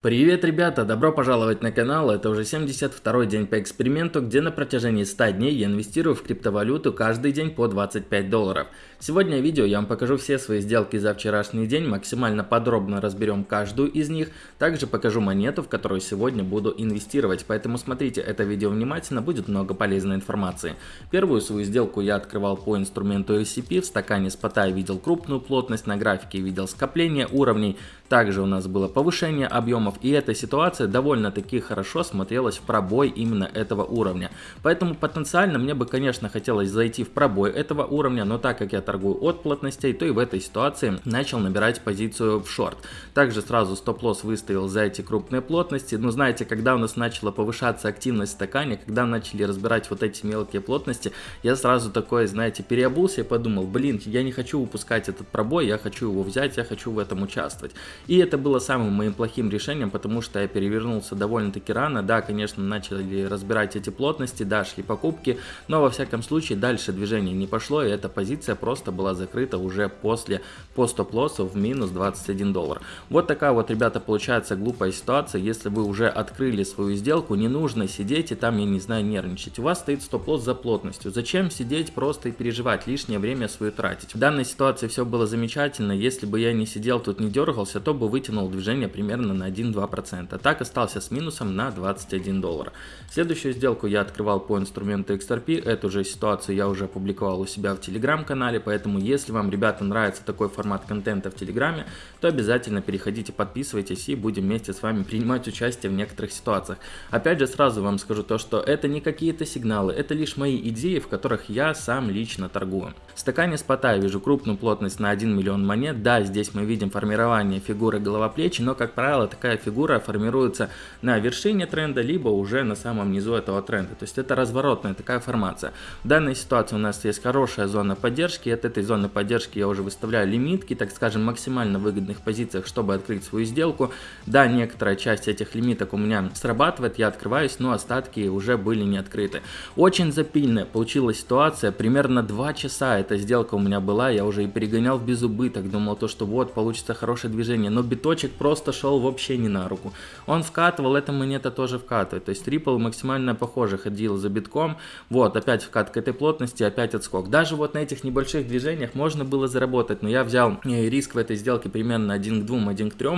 Привет, ребята! Добро пожаловать на канал. Это уже 72 день по эксперименту, где на протяжении 100 дней я инвестирую в криптовалюту каждый день по 25 долларов. Сегодня в видео я вам покажу все свои сделки за вчерашний день, максимально подробно разберем каждую из них. Также покажу монету, в которую сегодня буду инвестировать. Поэтому смотрите это видео внимательно, будет много полезной информации. Первую свою сделку я открывал по инструменту SCP. В стакане спота я видел крупную плотность, на графике видел скопление уровней. Также у нас было повышение объемов, и эта ситуация довольно-таки хорошо смотрелась в пробой именно этого уровня. Поэтому потенциально мне бы, конечно, хотелось зайти в пробой этого уровня, но так как я торгую от плотностей, то и в этой ситуации начал набирать позицию в шорт. Также сразу стоп-лосс выставил за эти крупные плотности. Но знаете, когда у нас начала повышаться активность в стакане, когда начали разбирать вот эти мелкие плотности, я сразу такой, знаете, переобулся и подумал, блин, я не хочу упускать этот пробой, я хочу его взять, я хочу в этом участвовать. И это было самым моим плохим решением, потому что я перевернулся довольно-таки рано. Да, конечно, начали разбирать эти плотности, да, шли покупки, но во всяком случае дальше движение не пошло, и эта позиция просто была закрыта уже после по стоп-лоссу в минус 21 доллар. Вот такая вот, ребята, получается глупая ситуация. Если вы уже открыли свою сделку, не нужно сидеть и там, я не знаю, нервничать. У вас стоит стоп-лосс за плотностью. Зачем сидеть просто и переживать, лишнее время свое тратить? В данной ситуации все было замечательно. Если бы я не сидел тут, не дергался, то бы вытянул движение примерно на 1-2%. Так остался с минусом на 21 доллар. Следующую сделку я открывал по инструменту XRP. Эту же ситуацию я уже опубликовал у себя в телеграм-канале, поэтому если вам, ребята, нравится такой формат контента в телеграме, то обязательно переходите, подписывайтесь и будем вместе с вами принимать участие в некоторых ситуациях. Опять же, сразу вам скажу то, что это не какие-то сигналы, это лишь мои идеи, в которых я сам лично торгую. В стакане спота я вижу крупную плотность на 1 миллион монет. Да, здесь мы видим формирование фигуры голова-плечи, но, как правило, такая фигура формируется на вершине тренда, либо уже на самом низу этого тренда. То есть это разворотная такая формация. В данной ситуации у нас есть хорошая зона поддержки. От этой зоны поддержки я уже выставляю лимитки, так скажем, максимально выгодных позициях, чтобы открыть свою сделку. Да, некоторая часть этих лимиток у меня срабатывает, я открываюсь, но остатки уже были не открыты. Очень запильная получилась ситуация, примерно 2 часа эта сделка у меня была, я уже и перегонял в безубыток, думал то, что вот, получится хорошее движение, но биточек просто шел вообще не на руку. Он вкатывал, эта монета тоже вкатывает. То есть Ripple максимально похоже ходил за битком. Вот, опять вкат к этой плотности, опять отскок. Даже вот на этих небольших движениях можно было заработать, но я взял э, риск в этой сделке примерно 1 к 2, 1 к 3,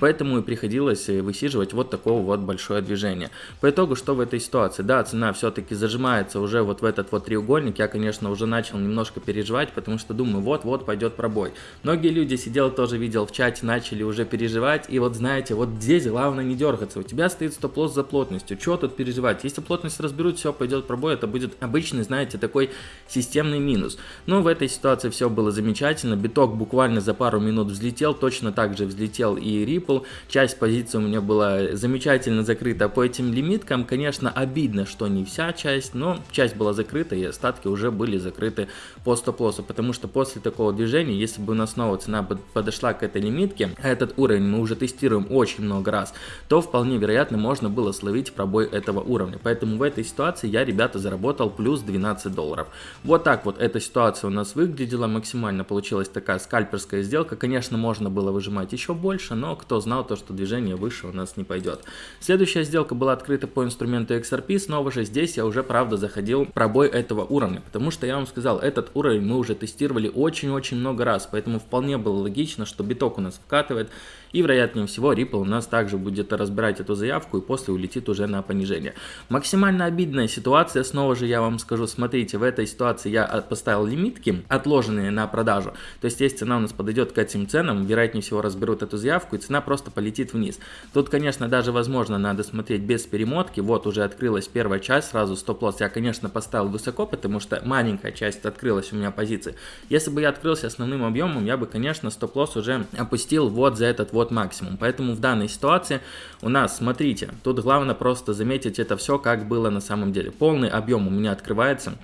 поэтому и приходилось э, высиживать вот такого вот большое движение. По итогу, что в этой ситуации? Да, цена все-таки зажимается уже вот в этот вот треугольник. Я, конечно, уже начал немножко переживать, потому что думаю, вот-вот пойдет пробой. Многие люди сидел тоже видел в чате, начали уже переживать. И вот знаете, вот здесь главное не дергаться. У тебя стоит стоп-лосс за плотностью. Что тут переживать? Если плотность разберут, все пойдет пробой, это будет обычный, знаете, такой системный минус. Но в этой ситуации все было замечательно. Биток буквально за пару минут взлетел. Точно так же взлетел и Ripple. Часть позиции у меня была замечательно закрыта по этим лимиткам. Конечно, обидно, что не вся часть, но часть была закрыта и остатки уже были закрыты по стоп-лоссу. Потому что после такого движения, если бы у нас снова цена подошла к этой лимитке, этот уровень мы уже тестируем очень много раз, то вполне вероятно можно было словить пробой этого уровня. Поэтому в этой ситуации я, ребята, заработал плюс 12 долларов. Вот так вот эта ситуация у нас выглядела, максимально получилась такая скальперская сделка. Конечно, можно было выжимать еще больше, но кто знал то, что движение выше у нас не пойдет. Следующая сделка была открыта по инструменту XRP, снова же здесь я уже, правда, заходил пробой этого уровня, потому что я вам сказал, этот уровень мы уже тестировали очень-очень много раз, поэтому вполне было логично, что биток у нас вкатывает, и вероятнее всего Ripple у нас также будет разбирать эту заявку и после улетит уже на понижение. Максимально обидная ситуация, снова же я вам скажу, смотрите, в этой ситуации я поставил лимитки, отложенные на продажу. То есть если цена у нас подойдет к этим ценам, вероятнее всего разберут эту заявку и цена просто полетит вниз. Тут, конечно, даже возможно надо смотреть без перемотки. Вот уже открылась первая часть, сразу стоп-лосс я, конечно, поставил высоко, потому что маленькая часть открылась у меня позиции. Если бы я открылся основным объемом, я бы, конечно, стоп-лосс уже опустил вот за этот вот максимум. Поэтому в данной ситуации у нас, смотрите, тут главное просто заметить это все, как было на самом деле. Полный объем у меня открывается.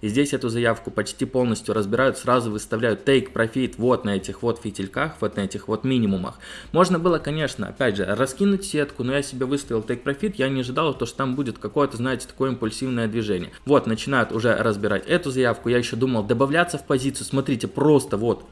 И здесь эту заявку почти полностью разбирают, сразу выставляют take profit вот на этих вот фитильках, вот на этих вот минимумах. Можно было, конечно, опять же, раскинуть сетку, но я себе выставил take profit, я не ожидал, то, что там будет какое-то, знаете, такое импульсивное движение. Вот, начинают уже разбирать эту заявку, я еще думал добавляться в позицию, смотрите, просто вот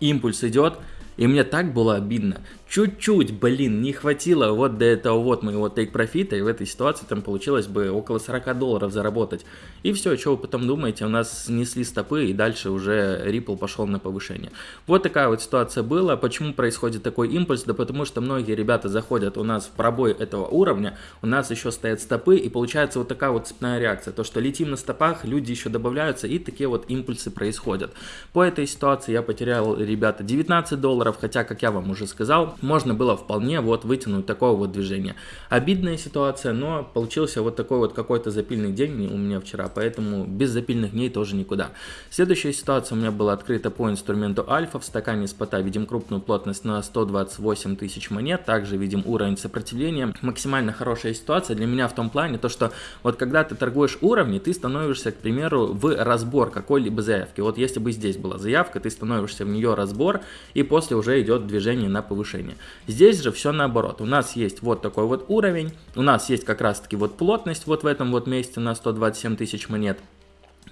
импульс идет, и мне так было обидно. Чуть-чуть, блин, не хватило вот до этого вот моего тейк-профита, и в этой ситуации там получилось бы около 40 долларов заработать. И все, что вы потом думаете, у нас снесли стопы, и дальше уже Ripple пошел на повышение. Вот такая вот ситуация была. Почему происходит такой импульс? Да потому что многие ребята заходят у нас в пробой этого уровня, у нас еще стоят стопы, и получается вот такая вот цепная реакция. То, что летим на стопах, люди еще добавляются, и такие вот импульсы происходят. По этой ситуации я потерял, ребята, 19 долларов, хотя, как я вам уже сказал, можно было вполне вот вытянуть такое вот движение. Обидная ситуация, но получился вот такой вот какой-то запильный день у меня вчера, поэтому без запильных дней тоже никуда. Следующая ситуация у меня была открыта по инструменту альфа. В стакане спота видим крупную плотность на 128 тысяч монет, также видим уровень сопротивления. Максимально хорошая ситуация для меня в том плане, то что вот когда ты торгуешь уровни, ты становишься, к примеру, в разбор какой-либо заявки. Вот если бы здесь была заявка, ты становишься в нее разбор, и после уже идет движение на повышение. Здесь же все наоборот. У нас есть вот такой вот уровень, у нас есть как раз таки вот плотность вот в этом вот месте на 127 тысяч монет.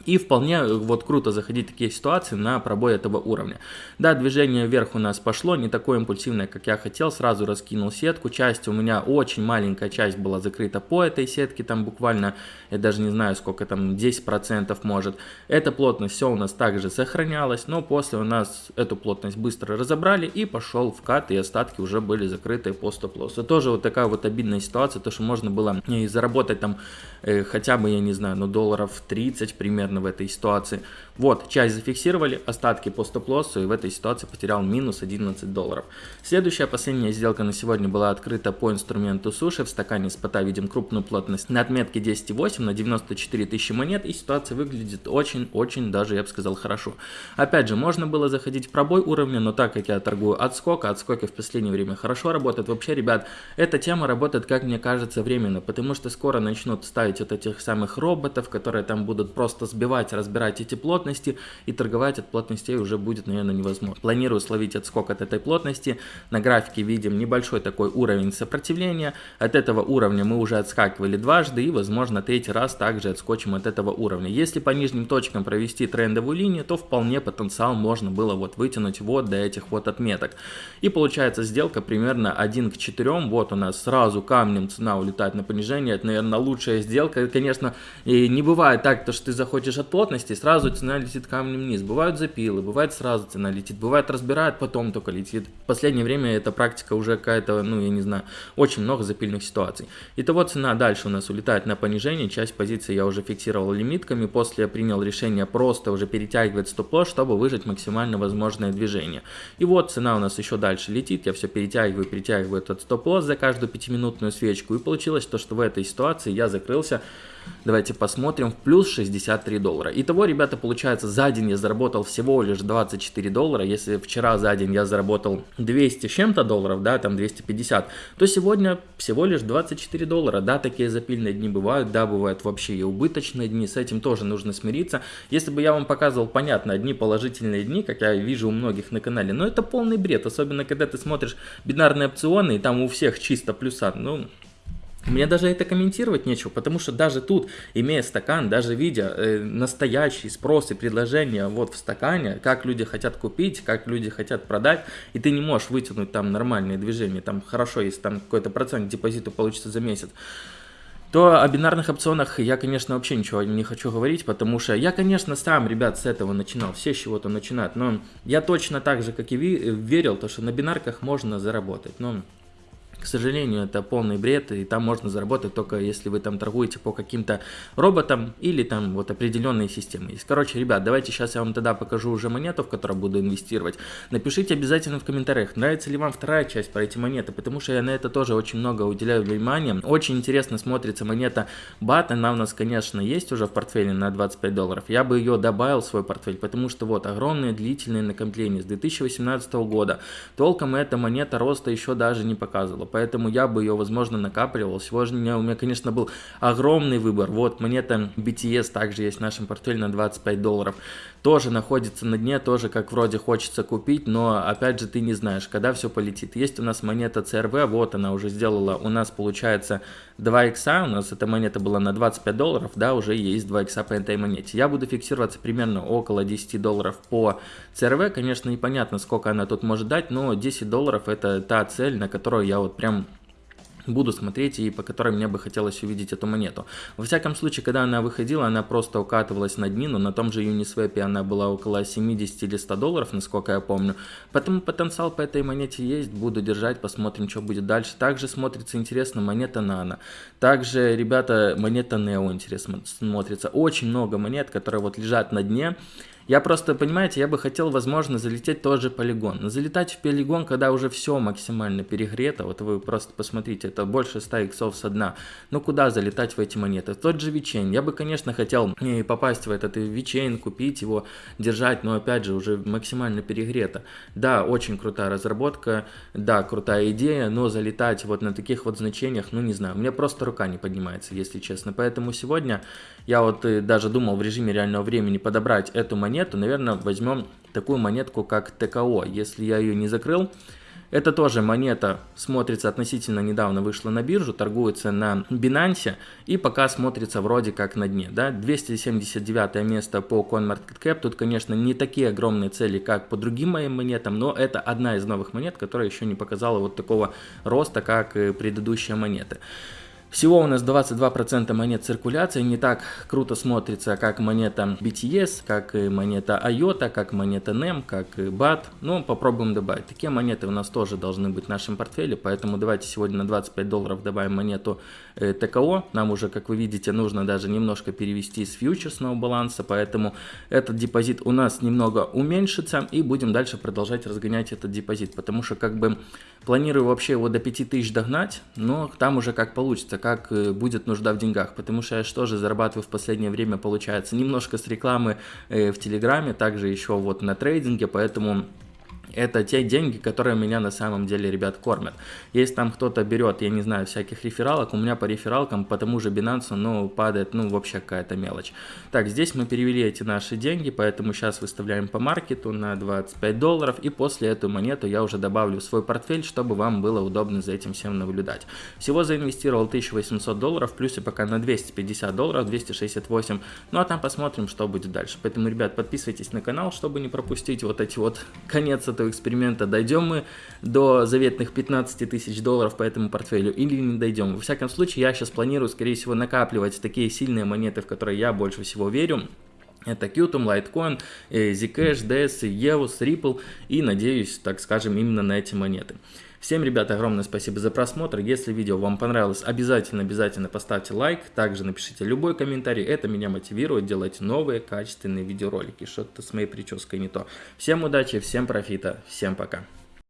И вполне э, вот круто заходить в такие ситуации на пробой этого уровня. Да, движение вверх у нас пошло, не такое импульсивное, как я хотел, сразу раскинул сетку. Часть у меня, очень маленькая часть была закрыта по этой сетке, там буквально, я даже не знаю сколько там, 10% может. Эта плотность все у нас также сохранялась, но после у нас эту плотность быстро разобрали и пошел вкат, и остатки уже были закрыты по стоп-лоссу. Тоже вот такая вот обидная ситуация, то что можно было и заработать там э, хотя бы, я не знаю, ну долларов 30 примерно наверное, в этой ситуации. Вот, часть зафиксировали, остатки по стоп-лоссу, и в этой ситуации потерял минус 11 долларов. Следующая, последняя сделка на сегодня была открыта по инструменту суши. В стакане спота видим крупную плотность на отметке 10,8 на 94 тысячи монет, и ситуация выглядит очень-очень даже, я бы сказал, хорошо. Опять же, можно было заходить в пробой уровня, но так как я торгую отскок, а отскоки в последнее время хорошо работают, вообще, ребят, эта тема работает, как мне кажется, временно, потому что скоро начнут ставить вот этих самых роботов, которые там будут просто сбивать, разбирать эти плотности, и торговать от плотностей уже будет, наверное, невозможно. Планирую словить отскок от этой плотности. На графике видим небольшой такой уровень сопротивления. От этого уровня мы уже отскакивали дважды, и, возможно, третий раз также отскочим от этого уровня. Если по нижним точкам провести трендовую линию, то вполне потенциал можно было вот вытянуть вот до этих вот отметок. И получается сделка примерно 1 к 4. Вот у нас сразу камнем цена улетает на понижение. Это, наверное, лучшая сделка. Конечно, и не бывает так, то, что ты заходишь хочешь от плотности, сразу цена летит камнем вниз. Бывают запилы, бывает сразу цена летит, бывает разбирает, потом только летит. В последнее время эта практика уже какая-то, ну я не знаю, очень много запильных ситуаций. Итого цена дальше у нас улетает на понижение, часть позиции я уже фиксировал лимитками, после я принял решение просто уже перетягивать стоп-лосс, чтобы выжать максимально возможное движение. И вот цена у нас еще дальше летит, я все перетягиваю, перетягиваю этот стоп-лосс за каждую пятиминутную свечку, и получилось то, что в этой ситуации я закрылся Давайте посмотрим. В плюс 63 доллара. Итого, ребята, получается, за день я заработал всего лишь 24 доллара. Если вчера за день я заработал 200 с чем-то долларов, да, там 250, то сегодня всего лишь 24 доллара. Да, такие запильные дни бывают, да, бывают вообще и убыточные дни. С этим тоже нужно смириться. Если бы я вам показывал, понятно, одни положительные дни, как я вижу у многих на канале, но это полный бред. Особенно, когда ты смотришь бинарные опционы, и там у всех чисто плюса. Ну, мне даже это комментировать нечего, потому что даже тут, имея стакан, даже видя э, настоящий спрос и предложение вот в стакане, как люди хотят купить, как люди хотят продать, и ты не можешь вытянуть там нормальные движения, там хорошо, если там какой-то процент депозита получится за месяц, то о бинарных опционах я, конечно, вообще ничего не хочу говорить, потому что я, конечно, сам, ребят, с этого начинал, все с чего-то начинают, но я точно так же, как и вы, верил, то, что на бинарках можно заработать, но к сожалению, это полный бред, и там можно заработать только если вы там торгуете по каким-то роботам или там вот определенные системы есть. Короче, ребят, давайте сейчас я вам тогда покажу уже монету, в которую буду инвестировать. Напишите обязательно в комментариях, нравится ли вам вторая часть про эти монеты, потому что я на это тоже очень много уделяю внимания. Очень интересно смотрится монета BAT, она у нас, конечно, есть уже в портфеле на 25 долларов. Я бы ее добавил в свой портфель, потому что вот огромные длительные накопления с 2018 года. Толком эта монета роста еще даже не показывала поэтому я бы ее, возможно, накапливал. Сегодня у меня, конечно, был огромный выбор. Вот монета BTS также есть в нашем портфеле на 25 долларов. Тоже находится на дне, тоже как вроде хочется купить, но опять же ты не знаешь, когда все полетит. Есть у нас монета CRV, вот она уже сделала, у нас получается 2 икса, у нас эта монета была на 25 долларов, да, уже есть 2 икса по этой монете. Я буду фиксироваться примерно около 10 долларов по CRV, конечно, непонятно, сколько она тут может дать, но 10 долларов это та цель, на которую я вот прям буду смотреть и по которой мне бы хотелось увидеть эту монету. Во всяком случае, когда она выходила, она просто укатывалась на днину, на том же Uniswap она была около 70 или 100 долларов, насколько я помню. Поэтому потенциал по этой монете есть, буду держать, посмотрим, что будет дальше. Также смотрится интересно монета Nano. Также, ребята, монета Neo интересно смотрится. Очень много монет, которые вот лежат на дне. Я просто, понимаете, я бы хотел, возможно, залететь тоже полигон. Но залетать в полигон, когда уже все максимально перегрето, вот вы просто посмотрите, это больше 100 иксов со дна. Ну куда залетать в эти монеты? Тот же Вичейн. Я бы, конечно, хотел попасть в этот Вичейн, купить его, держать, но опять же уже максимально перегрето. Да, очень крутая разработка, да, крутая идея, но залетать вот на таких вот значениях, ну не знаю, мне просто рука не поднимается, если честно. Поэтому сегодня я вот э, даже думал в режиме реального времени подобрать эту монету, монету, наверное, возьмем такую монетку, как ТКО. Если я ее не закрыл, это тоже монета смотрится относительно недавно вышла на биржу, торгуется на Binance и пока смотрится вроде как на дне. Да? 279 место по CoinMarketCap. Тут, конечно, не такие огромные цели, как по другим моим монетам, но это одна из новых монет, которая еще не показала вот такого роста, как предыдущие монеты. Всего у нас 22% монет циркуляции, не так круто смотрится, как монета BTS, как и монета IOTA, как монета NEM, как и BAT. Но попробуем добавить. Такие монеты у нас тоже должны быть в нашем портфеле, поэтому давайте сегодня на 25 долларов добавим монету э, ТКО. Нам уже, как вы видите, нужно даже немножко перевести из фьючерсного баланса, поэтому этот депозит у нас немного уменьшится и будем дальше продолжать разгонять этот депозит, потому что как бы планирую вообще его до 5000 догнать, но там уже как получится как э, будет нужда в деньгах, потому что я что же зарабатываю в последнее время, получается, немножко с рекламы э, в Телеграме, также еще вот на трейдинге, поэтому это те деньги, которые меня на самом деле, ребят, кормят. Если там кто-то берет, я не знаю, всяких рефералок, у меня по рефералкам, по тому же Binance, ну, падает, ну, вообще какая-то мелочь. Так, здесь мы перевели эти наши деньги, поэтому сейчас выставляем по маркету на 25 долларов, и после эту монету я уже добавлю в свой портфель, чтобы вам было удобно за этим всем наблюдать. Всего заинвестировал 1800 долларов, плюс и пока на 250 долларов, 268, ну, а там посмотрим, что будет дальше. Поэтому, ребят, подписывайтесь на канал, чтобы не пропустить вот эти вот конец этого эксперимента, дойдем мы до заветных 15 тысяч долларов по этому портфелю или не дойдем. Во всяком случае, я сейчас планирую, скорее всего, накапливать такие сильные монеты, в которые я больше всего верю. Это Qtum, Litecoin, Zcash, DS, EOS, Ripple и надеюсь, так скажем, именно на эти монеты. Всем, ребята, огромное спасибо за просмотр. Если видео вам понравилось, обязательно-обязательно поставьте лайк. Также напишите любой комментарий. Это меня мотивирует делать новые качественные видеоролики. Что-то с моей прической не то. Всем удачи, всем профита, всем пока.